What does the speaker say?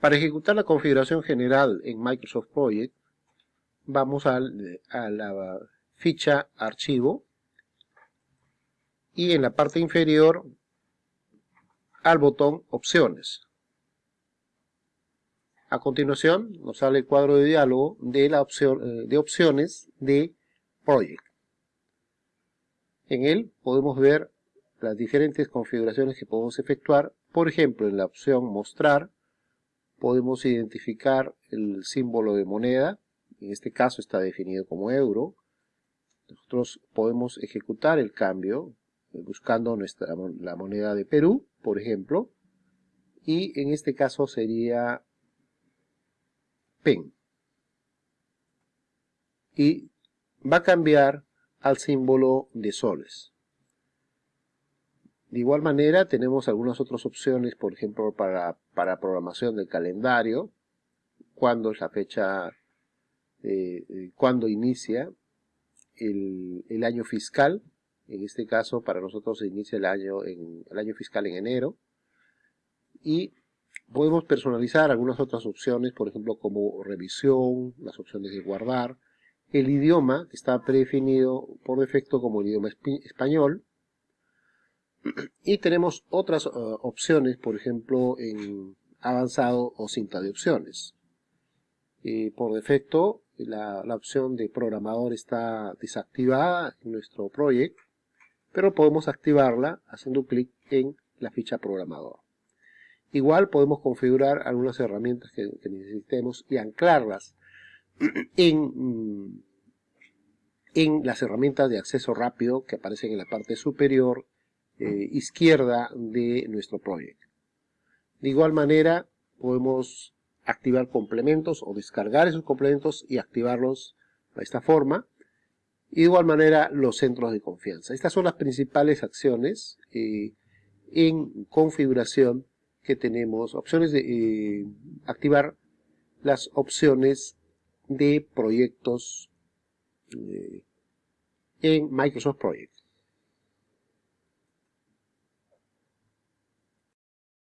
Para ejecutar la configuración general en Microsoft Project, vamos a la ficha Archivo y en la parte inferior al botón Opciones. A continuación nos sale el cuadro de diálogo de, eh, opciones de Project. En él podemos ver las diferentes configuraciones que podemos efectuar. Por ejemplo, en la opción Mostrar podemos identificar el símbolo de moneda. En este caso está definido como euro. Nosotros podemos ejecutar el cambio eh, buscando nuestra, la moneda de Perú, por ejemplo. Y en este caso sería pen. Y va a cambiar al símbolo de soles. De igual manera tenemos algunas otras opciones, por ejemplo, para, para programación del calendario, cuando es la fecha, eh, eh, cuando inicia el, el, año fiscal, en este caso para nosotros se inicia el año, el año fiscal en enero, y Podemos personalizar algunas otras opciones, por ejemplo, como revisión, las opciones de guardar, el idioma, que está predefinido por defecto como el idioma español, y tenemos otras uh, opciones, por ejemplo, en avanzado o cinta de opciones. Y por defecto, la, la, opción de programador está desactivada en nuestro proyecto, pero podemos activarla haciendo clic en la ficha programador. Igual podemos configurar algunas herramientas que, necesitemos y anclarlas en, mm, en, las herramientas de acceso rápido que aparecen en la parte superior eh, izquierda de nuestro proyecto. De igual manera podemos activar complementos o descargar esos complementos y activarlos de esta forma. Y de igual manera los centros de confianza. Estas son las principales acciones eh, en configuración que tenemos opciones de eh, activar las opciones de proyectos en Microsoft Project.